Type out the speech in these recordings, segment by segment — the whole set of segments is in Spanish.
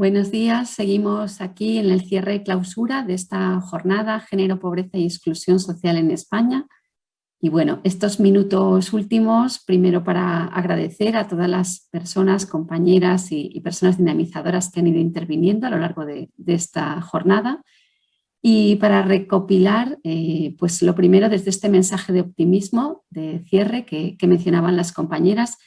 Buenos días, seguimos aquí en el cierre y clausura de esta jornada Género, Pobreza y Exclusión Social en España. Y bueno, estos minutos últimos, primero para agradecer a todas las personas, compañeras y, personas dinamizadoras que han ido interviniendo a lo largo de, esta jornada. Y para recopilar, eh, pues lo primero desde este mensaje de optimismo, de cierre que mencionaban las compañeras,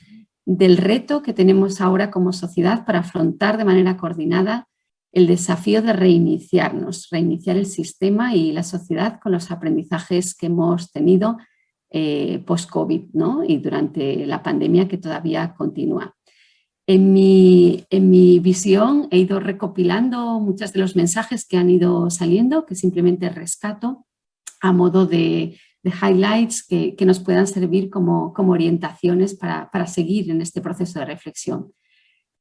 del reto que tenemos ahora como sociedad para afrontar de manera coordinada el desafío de reiniciarnos, reiniciar el sistema y la sociedad con los aprendizajes que hemos tenido eh, post-COVID ¿no? y durante la pandemia que todavía continúa. En mi, en mi visión he ido recopilando muchos de los mensajes que han ido saliendo, que simplemente rescato a modo de de highlights que, nos puedan servir como, como orientaciones para, seguir en este proceso de reflexión.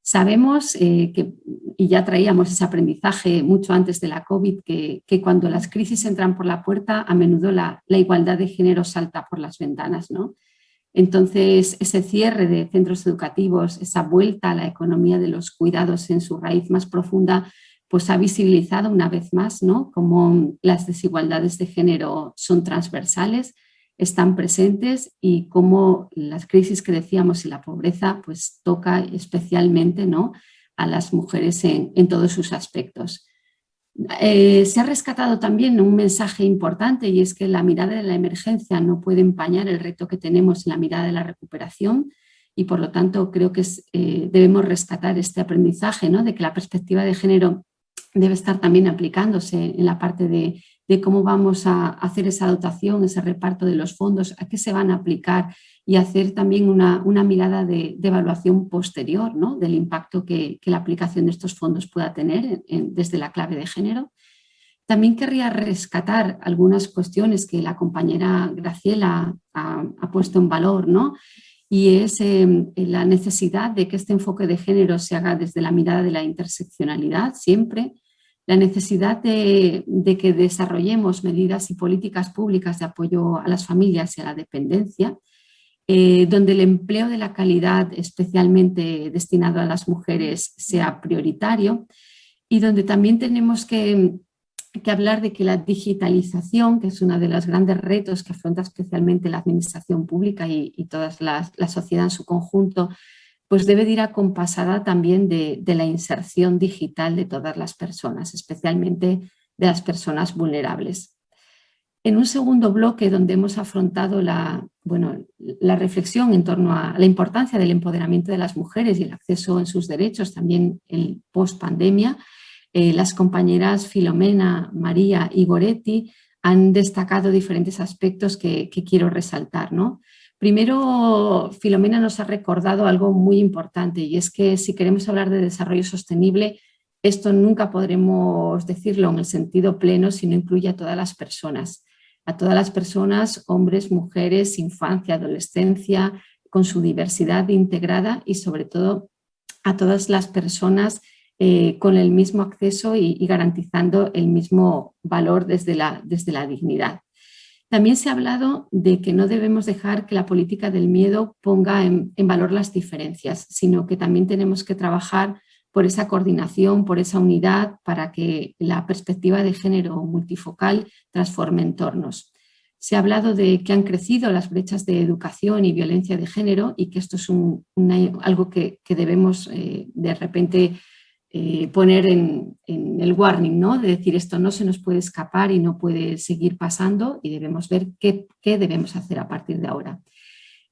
Sabemos eh, que, y ya traíamos ese aprendizaje mucho antes de la COVID, que, cuando las crisis entran por la puerta, a menudo la, igualdad de género salta por las ventanas. ¿no? Entonces, ese cierre de centros educativos, esa vuelta a la economía de los cuidados en su raíz más profunda, pues ha visibilizado una vez más ¿no? cómo las desigualdades de género son transversales, están presentes y cómo las crisis que decíamos y la pobreza pues toca especialmente ¿no? a las mujeres en, todos sus aspectos. Eh, se ha rescatado también un mensaje importante y es que la mirada de la emergencia no puede empañar el reto que tenemos en la mirada de la recuperación y por lo tanto creo que eh, debemos rescatar este aprendizaje ¿no? de que la perspectiva de género debe estar también aplicándose en la parte de, cómo vamos a hacer esa dotación, ese reparto de los fondos, a qué se van a aplicar y hacer también una, mirada de, evaluación posterior ¿no? del impacto que, la aplicación de estos fondos pueda tener desde la clave de género. También querría rescatar algunas cuestiones que la compañera Graciela ha, ha puesto en valor, ¿no? Y es em, la necesidad de que este enfoque de género se haga desde la mirada de la interseccionalidad siempre, la necesidad de, que desarrollemos medidas y políticas públicas de apoyo a las familias y a la dependencia, eh, donde el empleo de la calidad especialmente destinado a las mujeres sea prioritario y donde también tenemos que que hablar de que la digitalización, que es uno de los grandes retos que afronta especialmente la administración pública y, toda la sociedad en su conjunto, pues debe ir acompasada también de, la inserción digital de todas las personas, especialmente de las personas vulnerables. En un segundo bloque donde hemos afrontado la, bueno, la reflexión en torno a la importancia del empoderamiento de las mujeres y el acceso en sus derechos también en post-pandemia, eh, las compañeras Filomena, María y Goretti han destacado diferentes aspectos que, quiero resaltar. ¿no? Primero, Filomena nos ha recordado algo muy importante y es que si queremos hablar de desarrollo sostenible, esto nunca podremos decirlo en el sentido pleno si no incluye a todas las personas. A todas las personas, hombres, mujeres, infancia, adolescencia, con su diversidad integrada y sobre todo a todas las personas eh, con el mismo acceso y, garantizando el mismo valor desde la, desde la dignidad. También se ha hablado de que no debemos dejar que la política del miedo ponga en, valor las diferencias, sino que también tenemos que trabajar por esa coordinación, por esa unidad, para que la perspectiva de género multifocal transforme entornos. Se ha hablado de que han crecido las brechas de educación y violencia de género y que esto es algo que, debemos eh, de repente eh, poner en, el warning, ¿no? de decir esto no se nos puede escapar y no puede seguir pasando y debemos ver qué, debemos hacer a partir de ahora.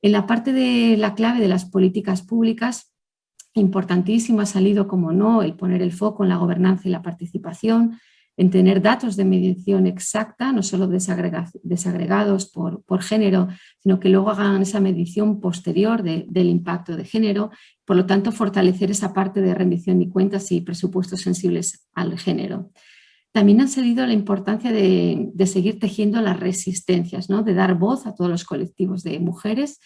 En la parte de la clave de las políticas públicas, importantísimo ha salido, como no, el poner el foco en la gobernanza y la participación, en tener datos de medición exacta, no solo desagregados por, género, sino que luego hagan esa medición posterior del impacto de género, por lo tanto fortalecer esa parte de rendición y cuentas y presupuestos sensibles al género. También han salido la importancia de, de seguir tejiendo las resistencias, ¿no? de dar voz a todos los colectivos de mujeres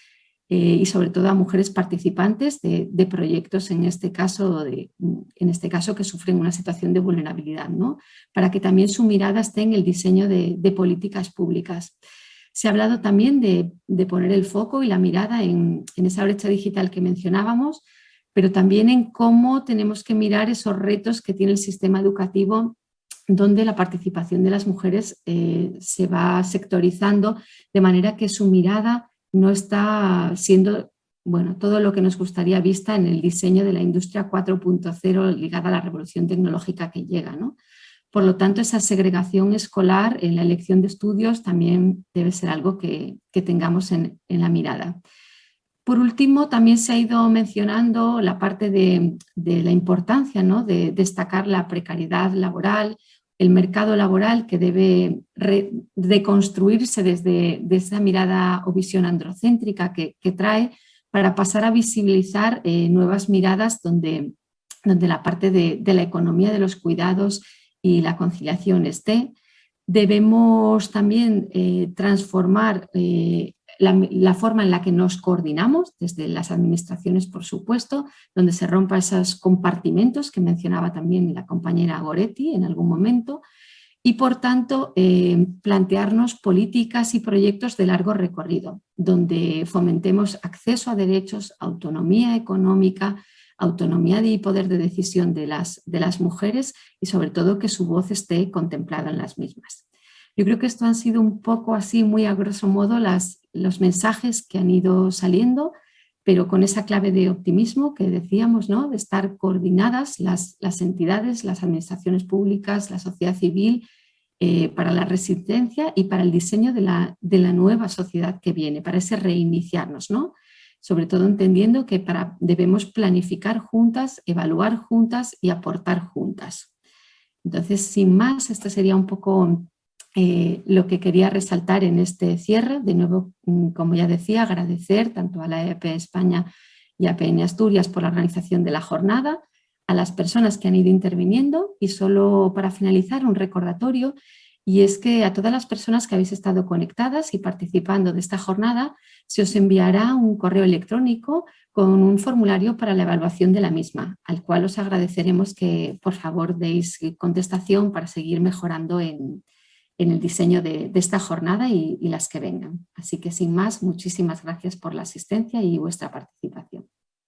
eh, y sobre todo a mujeres participantes de, proyectos, en este, caso de, en este caso que sufren una situación de vulnerabilidad, ¿no? para que también su mirada esté en el diseño de, políticas públicas. Se ha hablado también de, poner el foco y la mirada en, esa brecha digital que mencionábamos, pero también en cómo tenemos que mirar esos retos que tiene el sistema educativo donde la participación de las mujeres eh, se va sectorizando de manera que su mirada no está siendo bueno, todo lo que nos gustaría vista en el diseño de la industria 4.0 ligada a la revolución tecnológica que llega. ¿no? Por lo tanto, esa segregación escolar en la elección de estudios también debe ser algo que, tengamos en, la mirada. Por último, también se ha ido mencionando la parte de, la importancia ¿no? de destacar la precariedad laboral, el mercado laboral que debe deconstruirse desde, esa mirada o visión androcéntrica que, trae para pasar a visibilizar eh, nuevas miradas donde, donde la parte de, la economía de los cuidados y la conciliación esté. Debemos también eh, transformar eh, la, forma en la que nos coordinamos, desde las administraciones, por supuesto, donde se rompan esos compartimentos que mencionaba también la compañera Goretti en algún momento, y por tanto eh, plantearnos políticas y proyectos de largo recorrido, donde fomentemos acceso a derechos, autonomía económica, autonomía y poder de decisión de las, de las mujeres y sobre todo que su voz esté contemplada en las mismas. Yo creo que esto han sido un poco así, muy a grosso modo, las, los mensajes que han ido saliendo, pero con esa clave de optimismo que decíamos, ¿no? de estar coordinadas las, entidades, las administraciones públicas, la sociedad civil, eh, para la resistencia y para el diseño de la, de la, nueva sociedad que viene, para ese reiniciarnos, ¿no? sobre todo entendiendo que para, debemos planificar juntas, evaluar juntas y aportar juntas. Entonces, sin más, esta sería un poco eh, lo que quería resaltar en este cierre, de nuevo, mm, como ya decía, agradecer tanto a la EAP España y a PN Asturias por la organización de la jornada, a las personas que han ido interviniendo y solo para finalizar un recordatorio y es que a todas las personas que habéis estado conectadas y participando de esta jornada se os enviará un correo electrónico con un formulario para la evaluación de la misma, al cual os agradeceremos que por favor deis contestación para seguir mejorando en, en el diseño de, esta jornada y, las que vengan. Así que sin más, muchísimas gracias por la asistencia y vuestra participación.